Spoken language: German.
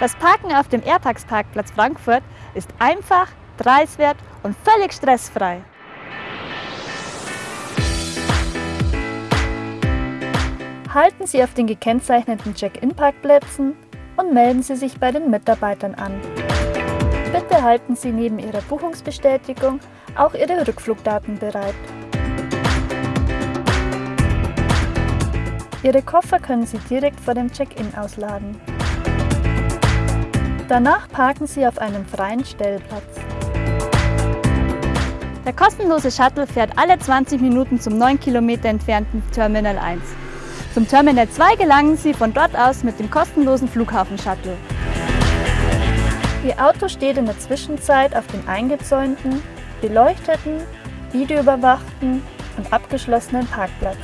Das Parken auf dem Airtax-Parkplatz Frankfurt ist einfach, preiswert und völlig stressfrei. Halten Sie auf den gekennzeichneten Check-in-Parkplätzen und melden Sie sich bei den Mitarbeitern an. Bitte halten Sie neben Ihrer Buchungsbestätigung auch Ihre Rückflugdaten bereit. Ihre Koffer können Sie direkt vor dem Check-in ausladen. Danach parken Sie auf einem freien Stellplatz. Der kostenlose Shuttle fährt alle 20 Minuten zum 9 Kilometer entfernten Terminal 1. Zum Terminal 2 gelangen Sie von dort aus mit dem kostenlosen Flughafen-Shuttle. Ihr Auto steht in der Zwischenzeit auf dem eingezäunten, beleuchteten, videoüberwachten und abgeschlossenen Parkplatz.